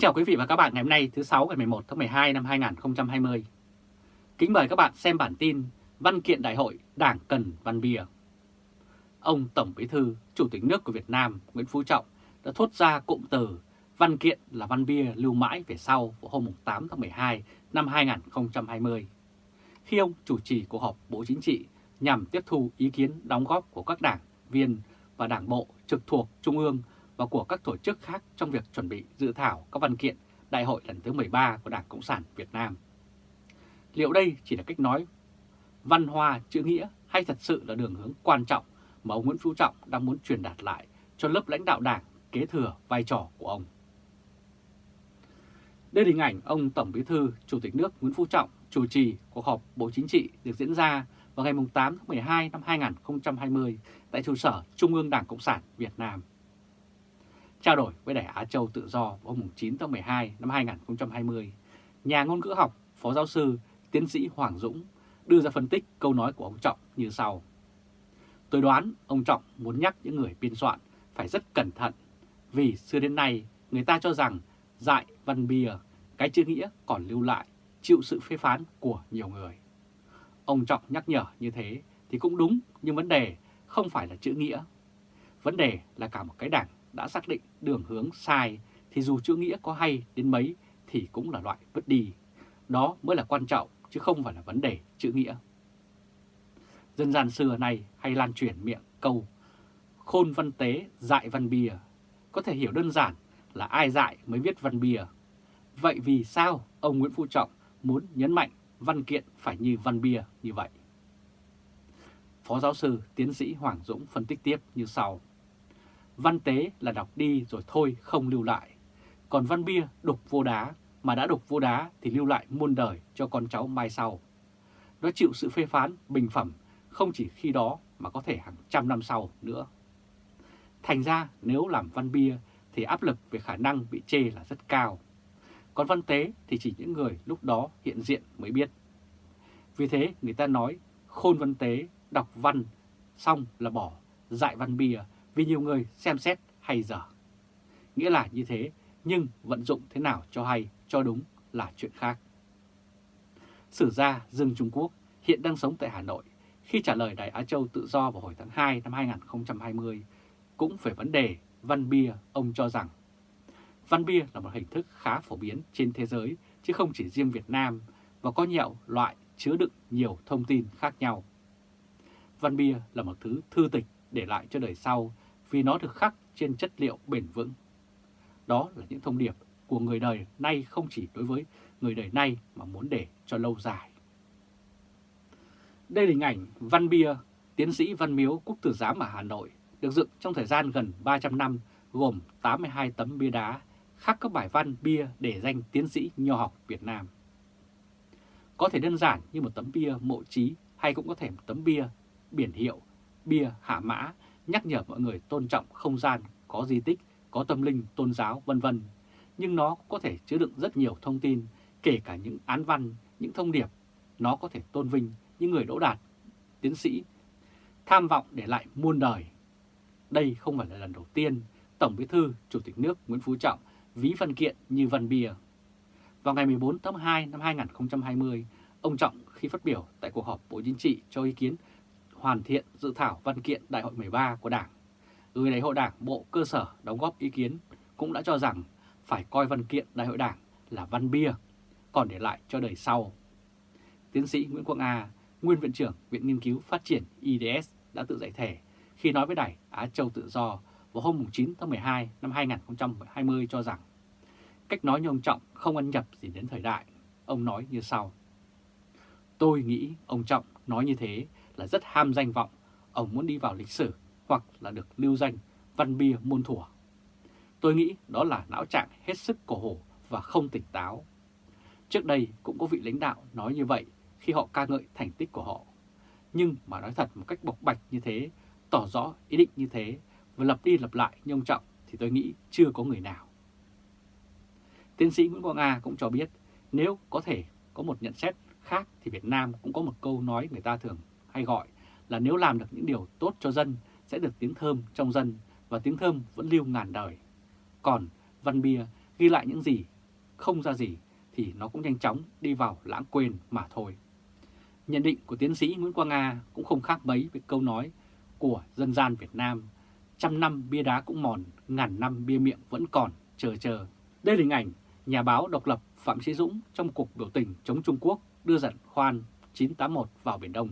Kính chào quý vị và các bạn ngày hôm nay thứ 6 ngày 11 tháng 12 năm 2020. Kính mời các bạn xem bản tin Văn kiện Đại hội Đảng cần văn bia. Ông Tổng Bí thư, Chủ tịch nước của Việt Nam Nguyễn Phú Trọng đã thốt ra cụm từ văn kiện là văn bia lưu mãi về sau vào hôm 8 tháng 12 năm 2020. Khi ông chủ trì cuộc họp Bộ Chính trị nhằm tiếp thu ý kiến đóng góp của các đảng viên và đảng bộ trực thuộc Trung ương và của các tổ chức khác trong việc chuẩn bị dự thảo các văn kiện Đại hội lần thứ 13 của Đảng Cộng sản Việt Nam. Liệu đây chỉ là cách nói văn hoa chữ nghĩa hay thật sự là đường hướng quan trọng mà ông Nguyễn Phú Trọng đang muốn truyền đạt lại cho lớp lãnh đạo đảng kế thừa vai trò của ông? Đây là hình ảnh ông Tổng Bí thư, Chủ tịch nước Nguyễn Phú Trọng chủ trì cuộc họp Bộ Chính trị được diễn ra vào ngày 8 tháng 12 năm 2020 tại trụ sở Trung ương Đảng Cộng sản Việt Nam. Trao đổi với Đài Á Châu Tự Do vào hôm 9 tháng 12 năm 2020, nhà ngôn ngữ học, phó giáo sư, tiến sĩ Hoàng Dũng đưa ra phân tích câu nói của ông Trọng như sau. Tôi đoán ông Trọng muốn nhắc những người biên soạn phải rất cẩn thận vì xưa đến nay người ta cho rằng dại văn bìa, cái chữ nghĩa còn lưu lại, chịu sự phê phán của nhiều người. Ông Trọng nhắc nhở như thế thì cũng đúng nhưng vấn đề không phải là chữ nghĩa. Vấn đề là cả một cái đảng đã xác định đường hướng sai thì dù chữ nghĩa có hay đến mấy thì cũng là loại vứt đi. Đó mới là quan trọng chứ không phải là vấn đề chữ nghĩa. Dân gian xưa này hay lan truyền miệng câu, khôn văn tế, dại văn bìa có thể hiểu đơn giản là ai dại mới viết văn bìa. Vậy vì sao ông Nguyễn Phú Trọng muốn nhấn mạnh văn kiện phải như văn bìa như vậy? Phó giáo sư tiến sĩ Hoàng Dũng phân tích tiếp như sau. Văn tế là đọc đi rồi thôi không lưu lại. Còn văn bia đục vô đá, mà đã đục vô đá thì lưu lại muôn đời cho con cháu mai sau. Nó chịu sự phê phán, bình phẩm không chỉ khi đó mà có thể hàng trăm năm sau nữa. Thành ra nếu làm văn bia thì áp lực về khả năng bị chê là rất cao. Còn văn tế thì chỉ những người lúc đó hiện diện mới biết. Vì thế người ta nói khôn văn tế, đọc văn, xong là bỏ, dạy văn bia vì nhiều người xem xét hay dở. Nghĩa là như thế, nhưng vận dụng thế nào cho hay, cho đúng là chuyện khác. Sử gia Dương Trung Quốc hiện đang sống tại Hà Nội khi trả lời Đài Á Châu tự do vào hồi tháng 2 năm 2020 cũng về vấn đề văn bia, ông cho rằng văn bia là một hình thức khá phổ biến trên thế giới chứ không chỉ riêng Việt Nam và có nhiều loại chứa đựng nhiều thông tin khác nhau. Văn bia là một thứ thư tịch để lại cho đời sau vì nó được khắc trên chất liệu bền vững. Đó là những thông điệp của người đời nay không chỉ đối với người đời nay mà muốn để cho lâu dài. Đây là hình ảnh Văn Bia, tiến sĩ Văn Miếu Quốc Tử Giám ở Hà Nội, được dựng trong thời gian gần 300 năm gồm 82 tấm bia đá khắc các bài văn bia để danh tiến sĩ nho học Việt Nam. Có thể đơn giản như một tấm bia mộ trí hay cũng có thể một tấm bia biển hiệu, bia hạ mã nhắc nhở mọi người tôn trọng không gian, có di tích, có tâm linh, tôn giáo, vân vân. Nhưng nó có thể chứa đựng rất nhiều thông tin, kể cả những án văn, những thông điệp. Nó có thể tôn vinh những người đỗ đạt, tiến sĩ, tham vọng để lại muôn đời. Đây không phải là lần đầu tiên Tổng Bí thư Chủ tịch nước Nguyễn Phú Trọng ví văn kiện như văn bia. Vào ngày 14 tháng 2 năm 2020, ông Trọng khi phát biểu tại cuộc họp Bộ Chính trị cho ý kiến hoàn thiện dự thảo văn kiện Đại hội 13 của Đảng. Gửi Đại hội Đảng Bộ Cơ sở đóng góp ý kiến cũng đã cho rằng phải coi văn kiện Đại hội Đảng là văn bia, còn để lại cho đời sau. Tiến sĩ Nguyễn Quang A, nguyên viện trưởng Viện Nghiên cứu Phát triển IDS đã tự giải thể khi nói với Đài Á Châu Tự Do vào hôm 9 tháng 12 năm 2020 cho rằng cách nói như ông Trọng không ăn nhập gì đến thời đại. Ông nói như sau. Tôi nghĩ ông Trọng nói như thế là rất ham danh vọng, ông muốn đi vào lịch sử hoặc là được lưu danh văn bia muôn thuở. Tôi nghĩ đó là não trạng hết sức cổ hổ và không tỉnh táo. Trước đây cũng có vị lãnh đạo nói như vậy khi họ ca ngợi thành tích của họ. Nhưng mà nói thật một cách bộc bạch như thế, tỏ rõ ý định như thế và lập đi lập lại như ông Trọng thì tôi nghĩ chưa có người nào. Tiến sĩ Nguyễn Quang A cũng cho biết nếu có thể có một nhận xét khác thì Việt Nam cũng có một câu nói người ta thường hay gọi là nếu làm được những điều tốt cho dân sẽ được tiếng thơm trong dân và tiếng thơm vẫn lưu ngàn đời. Còn văn bia ghi lại những gì không ra gì thì nó cũng nhanh chóng đi vào lãng quên mà thôi. Nhận định của tiến sĩ Nguyễn Quang Nga cũng không khác mấy với câu nói của dân gian Việt Nam, trăm năm bia đá cũng mòn, ngàn năm bia miệng vẫn còn, chờ chờ. Đây là hình ảnh nhà báo độc lập Phạm Chí Dũng trong cuộc biểu tình chống Trung Quốc đưa dẫn khoan 981 vào Biển Đông.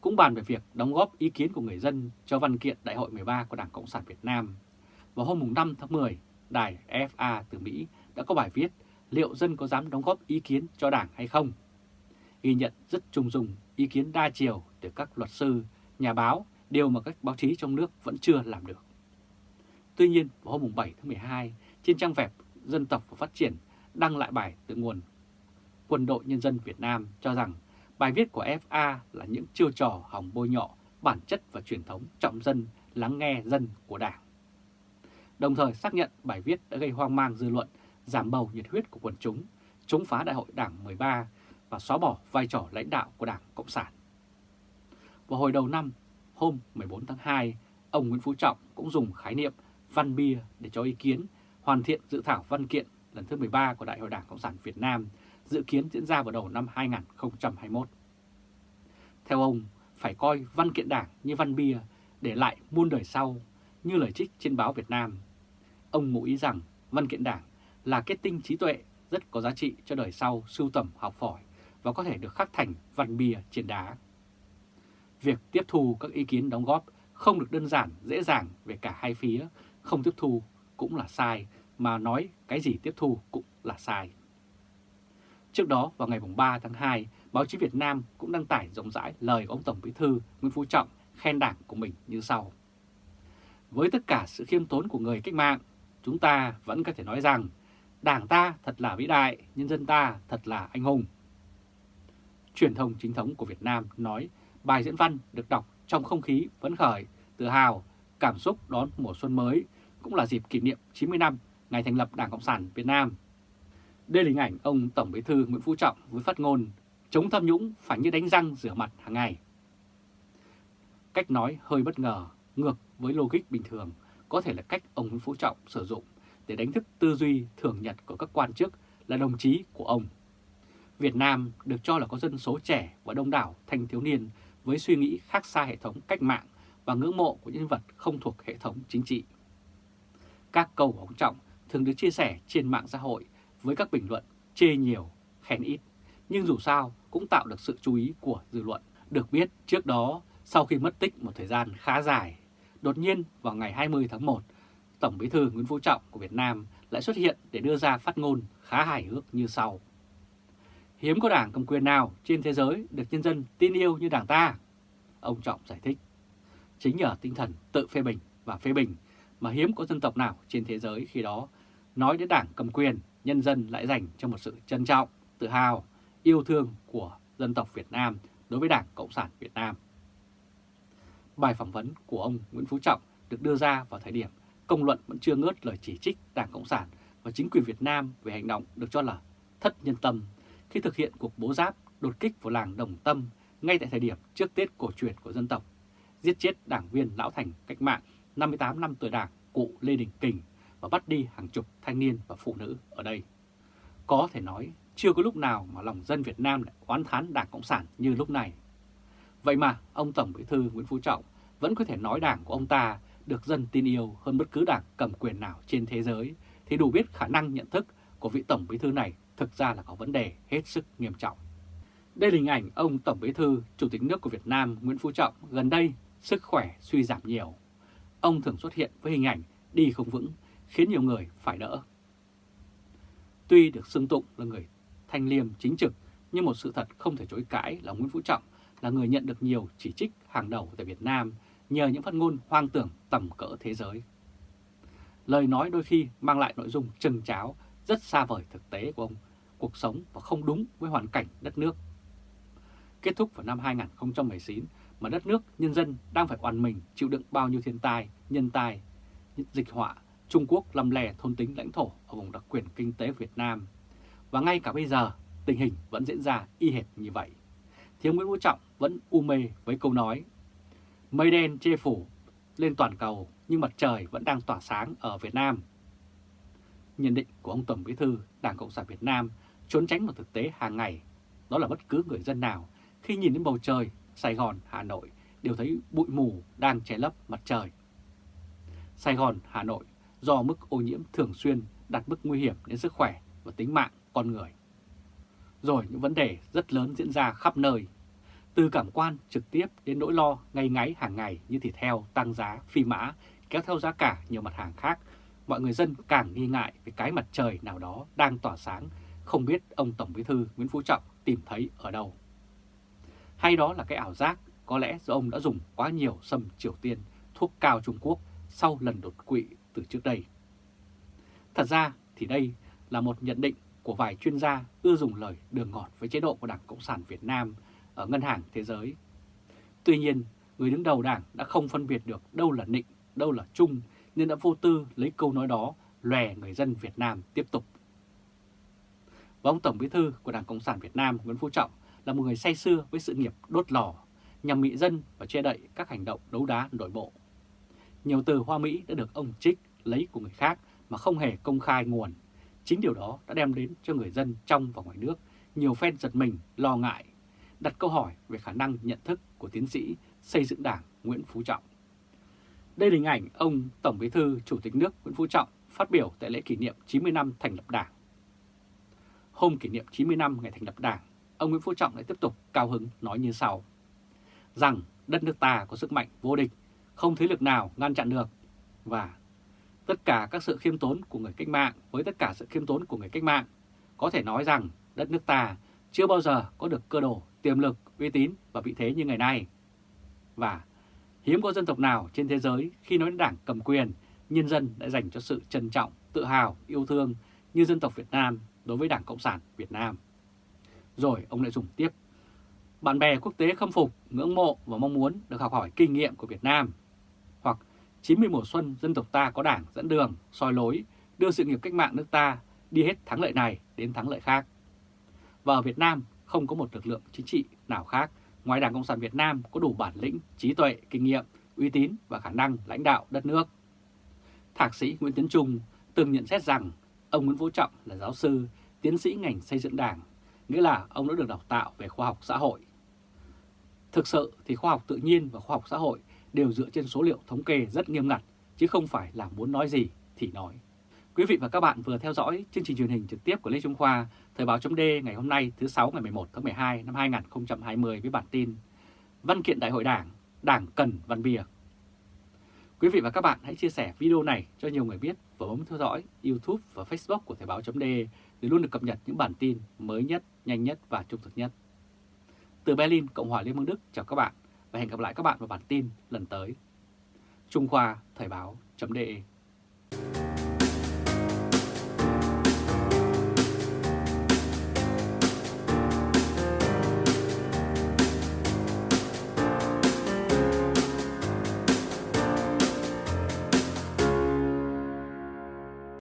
Cũng bàn về việc đóng góp ý kiến của người dân cho văn kiện Đại hội 13 của Đảng Cộng sản Việt Nam. Vào hôm 5 tháng 10, đài FA từ Mỹ đã có bài viết liệu dân có dám đóng góp ý kiến cho Đảng hay không? Ghi nhận rất trung dung ý kiến đa chiều từ các luật sư, nhà báo, điều mà các báo chí trong nước vẫn chưa làm được. Tuy nhiên, vào hôm 7 tháng 12, trên trang web Dân tộc và Phát triển đăng lại bài tự nguồn Quân đội Nhân dân Việt Nam cho rằng bài viết của FA là những chiêu trò hỏng bôi nhọ bản chất và truyền thống trọng dân, lắng nghe dân của Đảng. Đồng thời xác nhận bài viết đã gây hoang mang dư luận, giảm bầu nhiệt huyết của quần chúng, chống phá Đại hội Đảng 13 và xóa bỏ vai trò lãnh đạo của Đảng Cộng sản. Vào hồi đầu năm, hôm 14 tháng 2, ông Nguyễn Phú Trọng cũng dùng khái niệm văn bia để cho ý kiến hoàn thiện dự thảo văn kiện lần thứ 13 của Đại hội Đảng Cộng sản Việt Nam dự kiến diễn ra vào đầu năm 2021. Theo ông, phải coi văn kiện đảng như văn bia để lại muôn đời sau như lời trích trên báo Việt Nam. Ông ngụ ý rằng văn kiện đảng là kết tinh trí tuệ rất có giá trị cho đời sau sưu tầm học phỏi và có thể được khắc thành văn bia trên đá. Việc tiếp thu các ý kiến đóng góp không được đơn giản, dễ dàng về cả hai phía, không tiếp thu cũng là sai, mà nói cái gì tiếp thu cũng là sai. Trước đó, vào ngày 3 tháng 2, báo chí Việt Nam cũng đăng tải rộng rãi lời của ông Tổng Bí thư Nguyễn Phú Trọng khen đảng của mình như sau. Với tất cả sự khiêm tốn của người cách mạng, chúng ta vẫn có thể nói rằng đảng ta thật là vĩ đại, nhân dân ta thật là anh hùng. Truyền thông chính thống của Việt Nam nói bài diễn văn được đọc trong không khí phấn khởi, tự hào, cảm xúc đón mùa xuân mới, cũng là dịp kỷ niệm 90 năm ngày thành lập Đảng Cộng sản Việt Nam đây là hình ảnh ông Tổng Bí thư Nguyễn Phú Trọng với phát ngôn chống tham nhũng phải như đánh răng rửa mặt hàng ngày. Cách nói hơi bất ngờ, ngược với logic bình thường, có thể là cách ông Nguyễn Phú Trọng sử dụng để đánh thức tư duy thường nhật của các quan chức là đồng chí của ông. Việt Nam được cho là có dân số trẻ và đông đảo thanh thiếu niên với suy nghĩ khác xa hệ thống cách mạng và ngưỡng mộ của nhân vật không thuộc hệ thống chính trị. Các câu của ông Trọng thường được chia sẻ trên mạng xã hội với các bình luận chê nhiều, khen ít, nhưng dù sao cũng tạo được sự chú ý của dư luận. Được biết trước đó, sau khi mất tích một thời gian khá dài, đột nhiên vào ngày 20 tháng 1, Tổng Bí thư Nguyễn Phú Trọng của Việt Nam lại xuất hiện để đưa ra phát ngôn khá hài hước như sau. Hiếm có đảng cầm quyền nào trên thế giới được nhân dân tin yêu như đảng ta. Ông Trọng giải thích, chính nhờ tinh thần tự phê bình và phê bình mà hiếm có dân tộc nào trên thế giới khi đó nói đến đảng cầm quyền nhân dân lại dành cho một sự trân trọng, tự hào, yêu thương của dân tộc Việt Nam đối với Đảng Cộng sản Việt Nam. Bài phỏng vấn của ông Nguyễn Phú Trọng được đưa ra vào thời điểm công luận vẫn chưa ngớt lời chỉ trích Đảng Cộng sản và chính quyền Việt Nam về hành động được cho là thất nhân tâm khi thực hiện cuộc bố giáp đột kích vào làng Đồng Tâm ngay tại thời điểm trước Tết cổ truyền của dân tộc, giết chết đảng viên lão thành cách mạng 58 năm tuổi đảng cụ Lê Đình Kình và bắt đi hàng chục thanh niên và phụ nữ ở đây. Có thể nói chưa có lúc nào mà lòng dân Việt Nam lại oán thán Đảng Cộng sản như lúc này. Vậy mà ông Tổng Bí thư Nguyễn Phú Trọng vẫn có thể nói đảng của ông ta được dân tin yêu hơn bất cứ đảng cầm quyền nào trên thế giới thì đủ biết khả năng nhận thức của vị Tổng Bí thư này thực ra là có vấn đề hết sức nghiêm trọng. Đây là hình ảnh ông Tổng Bí thư, Chủ tịch nước của Việt Nam Nguyễn Phú Trọng gần đây sức khỏe suy giảm nhiều. Ông thường xuất hiện với hình ảnh đi không vững khiến nhiều người phải đỡ. Tuy được xưng tụng là người thanh liêm chính trực, nhưng một sự thật không thể chối cãi là Nguyễn Phú Trọng là người nhận được nhiều chỉ trích hàng đầu tại Việt Nam nhờ những phát ngôn hoang tưởng tầm cỡ thế giới. Lời nói đôi khi mang lại nội dung trừng cháo rất xa vời thực tế của ông, cuộc sống và không đúng với hoàn cảnh đất nước. Kết thúc vào năm 2019 mà đất nước, nhân dân đang phải oàn mình chịu đựng bao nhiêu thiên tai, nhân tai, dịch họa Trung Quốc lầm lè thôn tính lãnh thổ ở vùng đặc quyền kinh tế Việt Nam. Và ngay cả bây giờ, tình hình vẫn diễn ra y hệt như vậy. Thiếu Nguyễn Vũ Trọng vẫn u mê với câu nói Mây đen che phủ lên toàn cầu nhưng mặt trời vẫn đang tỏa sáng ở Việt Nam. Nhận định của ông Tổng Bí thư Đảng Cộng sản Việt Nam trốn tránh một thực tế hàng ngày, đó là bất cứ người dân nào khi nhìn đến bầu trời, Sài Gòn, Hà Nội đều thấy bụi mù đang che lấp mặt trời. Sài Gòn, Hà Nội do mức ô nhiễm thường xuyên đặt mức nguy hiểm đến sức khỏe và tính mạng con người. Rồi những vấn đề rất lớn diễn ra khắp nơi, từ cảm quan trực tiếp đến nỗi lo ngay ngáy hàng ngày như thịt heo tăng giá, phi mã, kéo theo giá cả nhiều mặt hàng khác. Mọi người dân càng nghi ngại về cái mặt trời nào đó đang tỏa sáng, không biết ông Tổng Bí thư Nguyễn Phú Trọng tìm thấy ở đâu. Hay đó là cái ảo giác có lẽ do ông đã dùng quá nhiều sâm Triều Tiên, thuốc cao Trung Quốc sau lần đột quỵ từ trước đây. Thật ra thì đây là một nhận định của vài chuyên gia ưa dùng lời đường ngọt với chế độ của Đảng Cộng sản Việt Nam ở Ngân hàng Thế giới. Tuy nhiên, người đứng đầu đảng đã không phân biệt được đâu là nịnh, đâu là chung nên đã vô tư lấy câu nói đó lòe người dân Việt Nam tiếp tục. Và ông Tổng Bí thư của Đảng Cộng sản Việt Nam Nguyễn Phú Trọng là một người say xưa với sự nghiệp đốt lò, nhằm mị dân và che đậy các hành động đấu đá nội bộ. Nhiều từ hoa Mỹ đã được ông trích lấy của người khác mà không hề công khai nguồn. Chính điều đó đã đem đến cho người dân trong và ngoài nước nhiều phen giật mình, lo ngại, đặt câu hỏi về khả năng nhận thức của tiến sĩ xây dựng đảng Nguyễn Phú Trọng. Đây là hình ảnh ông Tổng Bí thư Chủ tịch nước Nguyễn Phú Trọng phát biểu tại lễ kỷ niệm 90 năm thành lập đảng. Hôm kỷ niệm 90 năm ngày thành lập đảng, ông Nguyễn Phú Trọng lại tiếp tục cao hứng nói như sau. Rằng đất nước ta có sức mạnh vô địch, không thế lực nào ngăn chặn được. Và tất cả các sự khiêm tốn của người cách mạng với tất cả sự khiêm tốn của người cách mạng, có thể nói rằng đất nước ta chưa bao giờ có được cơ đồ, tiềm lực, uy tín và vị thế như ngày nay. Và hiếm có dân tộc nào trên thế giới khi nói đến đảng cầm quyền, nhân dân đã dành cho sự trân trọng, tự hào, yêu thương như dân tộc Việt Nam đối với Đảng Cộng sản Việt Nam. Rồi ông lại dùng tiếp. Bạn bè quốc tế khâm phục, ngưỡng mộ và mong muốn được học hỏi kinh nghiệm của Việt Nam. 90 mùa xuân dân tộc ta có đảng dẫn đường, soi lối, đưa sự nghiệp cách mạng nước ta đi hết thắng lợi này đến thắng lợi khác. Và ở Việt Nam không có một lực lượng chính trị nào khác ngoài Đảng Cộng sản Việt Nam có đủ bản lĩnh, trí tuệ, kinh nghiệm, uy tín và khả năng lãnh đạo đất nước. Thạc sĩ Nguyễn Tiến Trung từng nhận xét rằng ông Nguyễn Phú Trọng là giáo sư, tiến sĩ ngành xây dựng đảng, nghĩa là ông đã được đào tạo về khoa học xã hội. Thực sự thì khoa học tự nhiên và khoa học xã hội đều dựa trên số liệu thống kê rất nghiêm ngặt, chứ không phải là muốn nói gì thì nói. Quý vị và các bạn vừa theo dõi chương trình truyền hình trực tiếp của Lê Trung Khoa, Thời báo chấm ngày hôm nay thứ 6 ngày 11 tháng 12 năm 2020 với bản tin Văn kiện Đại hội Đảng, Đảng cần văn bìa. Quý vị và các bạn hãy chia sẻ video này cho nhiều người biết và bấm theo dõi YouTube và Facebook của Thời báo chấm để luôn được cập nhật những bản tin mới nhất, nhanh nhất và trung thực nhất. Từ Berlin, Cộng hòa Liên bang Đức chào các bạn và hẹn gặp lại các bạn vào bản tin lần tới. Trung Khoa Thời báo .de